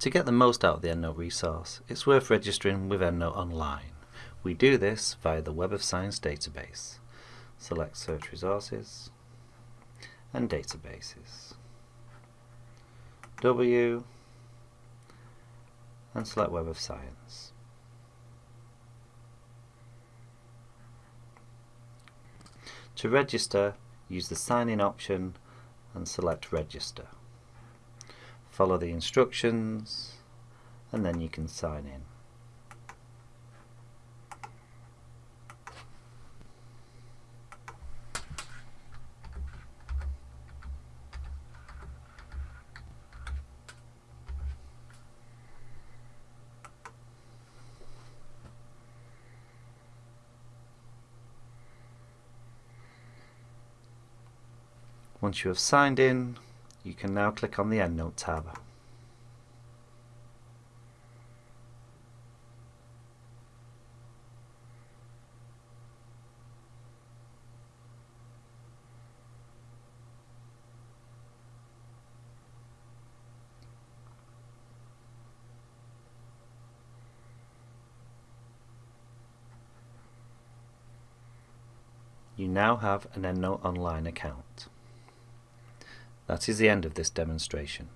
To get the most out of the EndNote resource, it's worth registering with EndNote Online. We do this via the Web of Science database. Select Search Resources and Databases. W and select Web of Science. To register, use the sign in option and select register. Follow the instructions and then you can sign in. Once you have signed in, you can now click on the EndNote tab. You now have an EndNote Online account. That is the end of this demonstration.